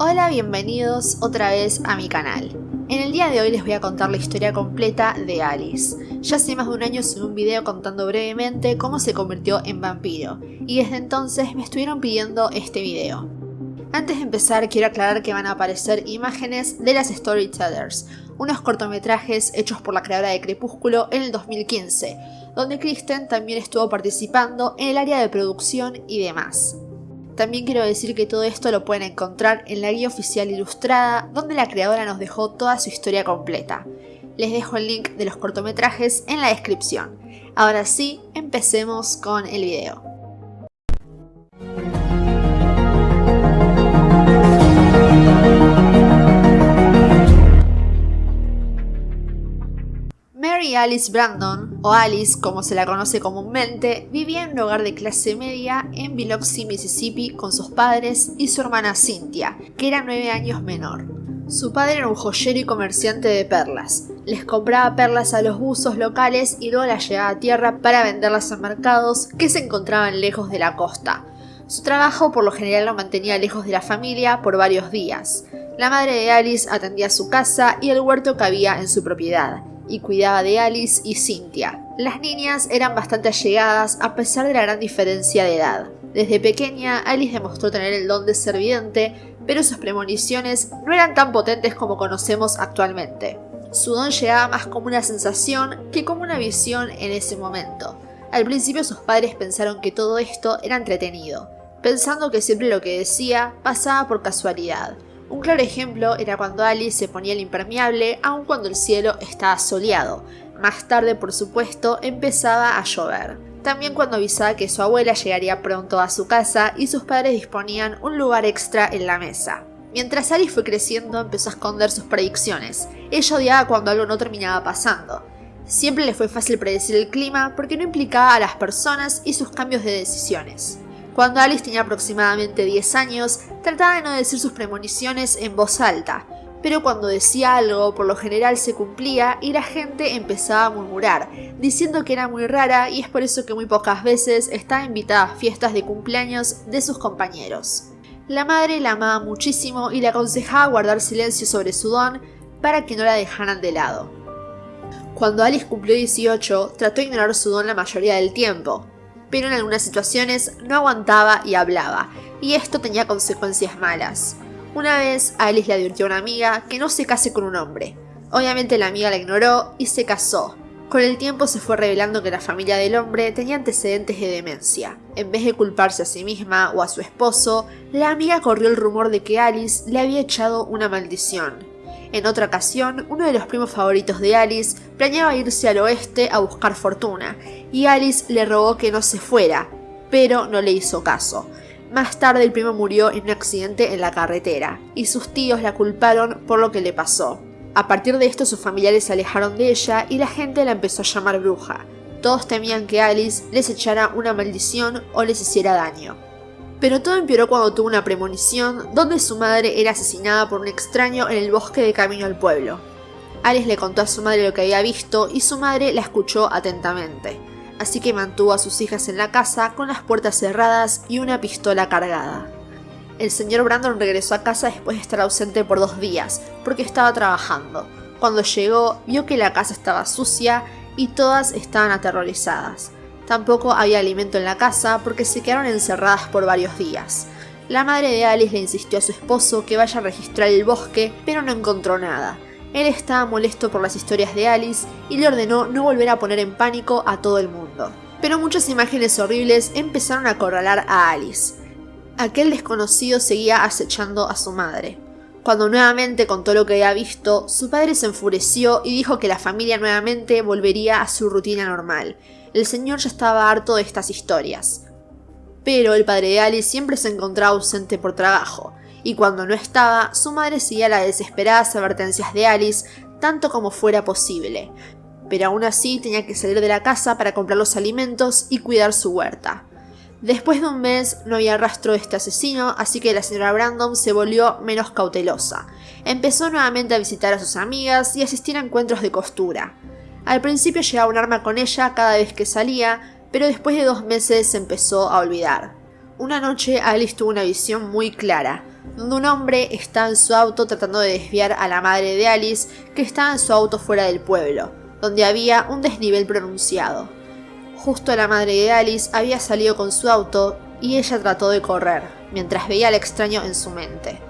Hola, bienvenidos otra vez a mi canal. En el día de hoy les voy a contar la historia completa de Alice. Ya hace más de un año subí un video contando brevemente cómo se convirtió en vampiro, y desde entonces me estuvieron pidiendo este video. Antes de empezar quiero aclarar que van a aparecer imágenes de las Storytellers, unos cortometrajes hechos por la creadora de Crepúsculo en el 2015, donde Kristen también estuvo participando en el área de producción y demás. También quiero decir que todo esto lo pueden encontrar en la guía oficial ilustrada, donde la creadora nos dejó toda su historia completa. Les dejo el link de los cortometrajes en la descripción. Ahora sí, empecemos con el video. Alice Brandon, o Alice como se la conoce comúnmente, vivía en un hogar de clase media en Biloxi, Mississippi con sus padres y su hermana Cynthia, que era nueve años menor. Su padre era un joyero y comerciante de perlas. Les compraba perlas a los buzos locales y luego las llevaba a tierra para venderlas en mercados que se encontraban lejos de la costa. Su trabajo por lo general lo mantenía lejos de la familia por varios días. La madre de Alice atendía su casa y el huerto que había en su propiedad y cuidaba de Alice y Cynthia. Las niñas eran bastante allegadas a pesar de la gran diferencia de edad. Desde pequeña, Alice demostró tener el don de ser vidente, pero sus premoniciones no eran tan potentes como conocemos actualmente. Su don llegaba más como una sensación que como una visión en ese momento. Al principio sus padres pensaron que todo esto era entretenido, pensando que siempre lo que decía pasaba por casualidad, un claro ejemplo era cuando Alice se ponía el impermeable aun cuando el cielo estaba soleado. Más tarde, por supuesto, empezaba a llover. También cuando avisaba que su abuela llegaría pronto a su casa y sus padres disponían un lugar extra en la mesa. Mientras Alice fue creciendo, empezó a esconder sus predicciones. Ella odiaba cuando algo no terminaba pasando. Siempre le fue fácil predecir el clima porque no implicaba a las personas y sus cambios de decisiones. Cuando Alice tenía aproximadamente 10 años, trataba de no decir sus premoniciones en voz alta, pero cuando decía algo por lo general se cumplía y la gente empezaba a murmurar, diciendo que era muy rara y es por eso que muy pocas veces estaba invitada a fiestas de cumpleaños de sus compañeros. La madre la amaba muchísimo y le aconsejaba guardar silencio sobre su don para que no la dejaran de lado. Cuando Alice cumplió 18, trató de ignorar su don la mayoría del tiempo, pero en algunas situaciones no aguantaba y hablaba, y esto tenía consecuencias malas. Una vez Alice le advirtió a una amiga que no se case con un hombre. Obviamente la amiga la ignoró y se casó. Con el tiempo se fue revelando que la familia del hombre tenía antecedentes de demencia. En vez de culparse a sí misma o a su esposo, la amiga corrió el rumor de que Alice le había echado una maldición. En otra ocasión, uno de los primos favoritos de Alice planeaba irse al oeste a buscar fortuna, y Alice le rogó que no se fuera, pero no le hizo caso. Más tarde el primo murió en un accidente en la carretera, y sus tíos la culparon por lo que le pasó. A partir de esto sus familiares se alejaron de ella y la gente la empezó a llamar bruja. Todos temían que Alice les echara una maldición o les hiciera daño. Pero todo empeoró cuando tuvo una premonición donde su madre era asesinada por un extraño en el bosque de camino al pueblo. Alice le contó a su madre lo que había visto y su madre la escuchó atentamente, así que mantuvo a sus hijas en la casa con las puertas cerradas y una pistola cargada. El señor Brandon regresó a casa después de estar ausente por dos días, porque estaba trabajando. Cuando llegó, vio que la casa estaba sucia y todas estaban aterrorizadas. Tampoco había alimento en la casa porque se quedaron encerradas por varios días. La madre de Alice le insistió a su esposo que vaya a registrar el bosque, pero no encontró nada. Él estaba molesto por las historias de Alice y le ordenó no volver a poner en pánico a todo el mundo. Pero muchas imágenes horribles empezaron a acorralar a Alice. Aquel desconocido seguía acechando a su madre. Cuando nuevamente contó lo que había visto, su padre se enfureció y dijo que la familia nuevamente volvería a su rutina normal, el señor ya estaba harto de estas historias. Pero el padre de Alice siempre se encontraba ausente por trabajo, y cuando no estaba, su madre seguía las desesperadas advertencias de Alice tanto como fuera posible, pero aún así tenía que salir de la casa para comprar los alimentos y cuidar su huerta. Después de un mes no había rastro de este asesino, así que la señora Brandon se volvió menos cautelosa. Empezó nuevamente a visitar a sus amigas y asistir a encuentros de costura. Al principio llevaba un arma con ella cada vez que salía, pero después de dos meses se empezó a olvidar. Una noche Alice tuvo una visión muy clara. donde un hombre está en su auto tratando de desviar a la madre de Alice, que estaba en su auto fuera del pueblo, donde había un desnivel pronunciado. Justo la madre de Alice había salido con su auto y ella trató de correr, mientras veía al extraño en su mente.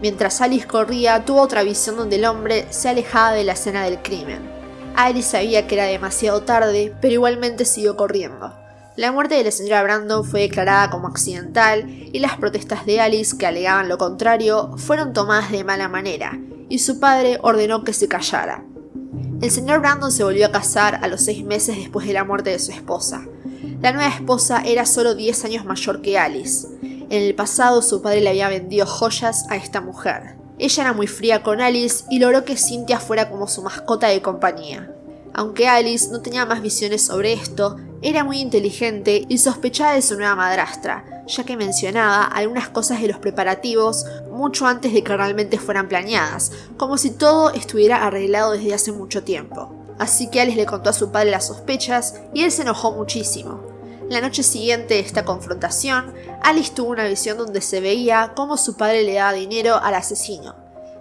Mientras Alice corría, tuvo otra visión donde el hombre se alejaba de la escena del crimen. Alice sabía que era demasiado tarde, pero igualmente siguió corriendo. La muerte de la señora Brandon fue declarada como accidental y las protestas de Alice, que alegaban lo contrario, fueron tomadas de mala manera, y su padre ordenó que se callara. El señor Brandon se volvió a casar a los seis meses después de la muerte de su esposa. La nueva esposa era solo 10 años mayor que Alice. En el pasado su padre le había vendido joyas a esta mujer. Ella era muy fría con Alice y logró que Cynthia fuera como su mascota de compañía. Aunque Alice no tenía más visiones sobre esto, era muy inteligente y sospechaba de su nueva madrastra, ya que mencionaba algunas cosas de los preparativos mucho antes de que realmente fueran planeadas, como si todo estuviera arreglado desde hace mucho tiempo. Así que Alice le contó a su padre las sospechas y él se enojó muchísimo. La noche siguiente de esta confrontación, Alice tuvo una visión donde se veía cómo su padre le daba dinero al asesino.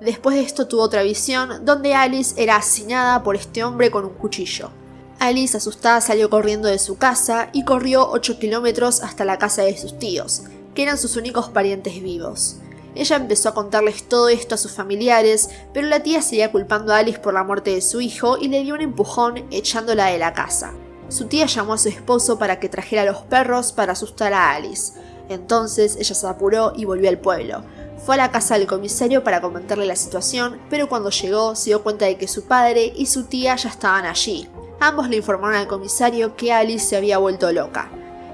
Después de esto tuvo otra visión donde Alice era asesinada por este hombre con un cuchillo. Alice, asustada, salió corriendo de su casa y corrió 8 kilómetros hasta la casa de sus tíos, que eran sus únicos parientes vivos. Ella empezó a contarles todo esto a sus familiares, pero la tía seguía culpando a Alice por la muerte de su hijo y le dio un empujón echándola de la casa. Su tía llamó a su esposo para que trajera a los perros para asustar a Alice. Entonces ella se apuró y volvió al pueblo. Fue a la casa del comisario para comentarle la situación, pero cuando llegó se dio cuenta de que su padre y su tía ya estaban allí. Ambos le informaron al comisario que Alice se había vuelto loca.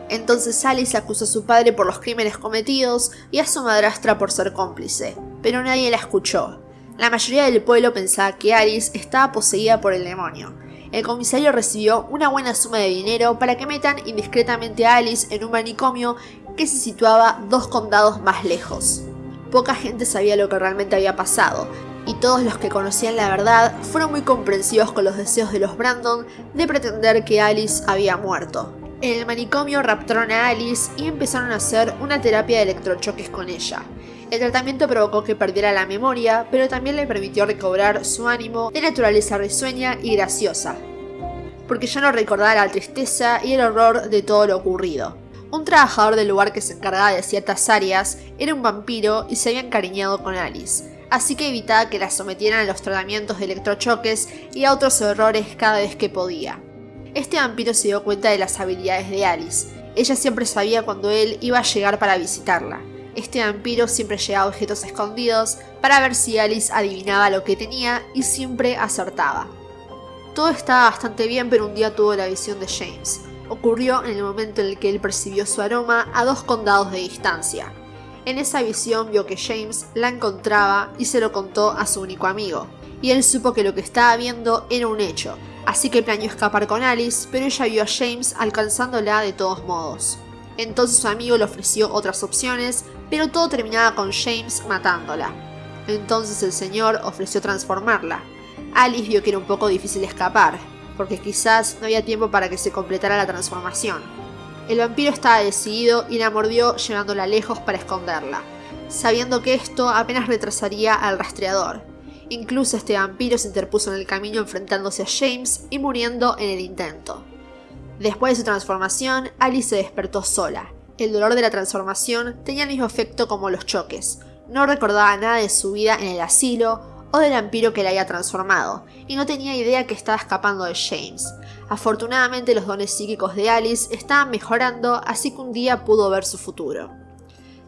Entonces Alice acusó a su padre por los crímenes cometidos y a su madrastra por ser cómplice, pero nadie la escuchó. La mayoría del pueblo pensaba que Alice estaba poseída por el demonio. El comisario recibió una buena suma de dinero para que metan indiscretamente a Alice en un manicomio que se situaba dos condados más lejos. Poca gente sabía lo que realmente había pasado, y todos los que conocían la verdad fueron muy comprensivos con los deseos de los Brandon de pretender que Alice había muerto. En el manicomio raptaron a Alice y empezaron a hacer una terapia de electrochoques con ella. El tratamiento provocó que perdiera la memoria, pero también le permitió recobrar su ánimo de naturaleza risueña y graciosa, porque ya no recordaba la tristeza y el horror de todo lo ocurrido. Un trabajador del lugar que se encargaba de ciertas áreas era un vampiro y se había encariñado con Alice, así que evitaba que la sometieran a los tratamientos de electrochoques y a otros errores cada vez que podía. Este vampiro se dio cuenta de las habilidades de Alice. Ella siempre sabía cuando él iba a llegar para visitarla. Este vampiro siempre llevaba objetos escondidos para ver si Alice adivinaba lo que tenía y siempre acertaba. Todo estaba bastante bien, pero un día tuvo la visión de James ocurrió en el momento en el que él percibió su aroma a dos condados de distancia. En esa visión vio que James la encontraba y se lo contó a su único amigo, y él supo que lo que estaba viendo era un hecho, así que planeó escapar con Alice, pero ella vio a James alcanzándola de todos modos. Entonces su amigo le ofreció otras opciones, pero todo terminaba con James matándola. Entonces el señor ofreció transformarla. Alice vio que era un poco difícil escapar, porque quizás no había tiempo para que se completara la transformación. El vampiro estaba decidido y la mordió llevándola lejos para esconderla, sabiendo que esto apenas retrasaría al rastreador. Incluso este vampiro se interpuso en el camino enfrentándose a James y muriendo en el intento. Después de su transformación, Alice se despertó sola. El dolor de la transformación tenía el mismo efecto como los choques. No recordaba nada de su vida en el asilo o del vampiro que la había transformado, y no tenía idea que estaba escapando de James. Afortunadamente los dones psíquicos de Alice estaban mejorando, así que un día pudo ver su futuro.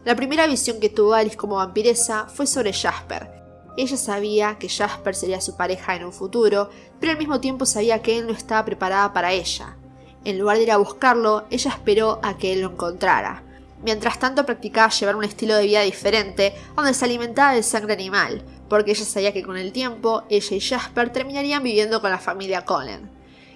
La primera visión que tuvo Alice como vampiresa fue sobre Jasper. Ella sabía que Jasper sería su pareja en un futuro, pero al mismo tiempo sabía que él no estaba preparada para ella. En lugar de ir a buscarlo, ella esperó a que él lo encontrara. Mientras tanto practicaba llevar un estilo de vida diferente, donde se alimentaba de sangre animal, porque ella sabía que con el tiempo ella y Jasper terminarían viviendo con la familia Cullen.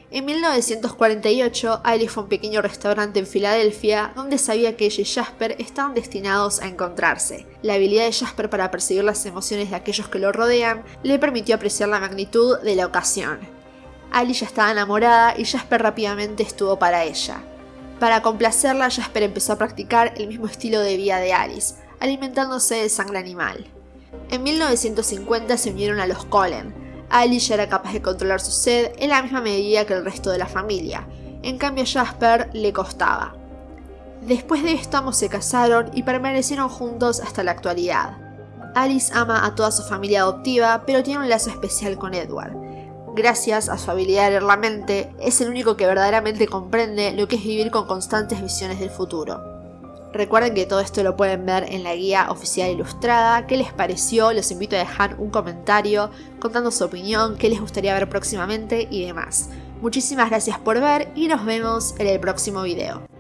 En 1948, Alice fue a un pequeño restaurante en Filadelfia donde sabía que ella y Jasper estaban destinados a encontrarse. La habilidad de Jasper para percibir las emociones de aquellos que lo rodean le permitió apreciar la magnitud de la ocasión. Alice ya estaba enamorada y Jasper rápidamente estuvo para ella. Para complacerla, Jasper empezó a practicar el mismo estilo de vida de Alice, alimentándose de sangre animal. En 1950 se unieron a los Cullen. Alice ya era capaz de controlar su sed en la misma medida que el resto de la familia, en cambio a Jasper le costaba. Después de esto ambos se casaron y permanecieron juntos hasta la actualidad. Alice ama a toda su familia adoptiva, pero tiene un lazo especial con Edward. Gracias a su habilidad de leer la mente, es el único que verdaderamente comprende lo que es vivir con constantes visiones del futuro. Recuerden que todo esto lo pueden ver en la guía oficial ilustrada. ¿Qué les pareció? Los invito a dejar un comentario contando su opinión, qué les gustaría ver próximamente y demás. Muchísimas gracias por ver y nos vemos en el próximo video.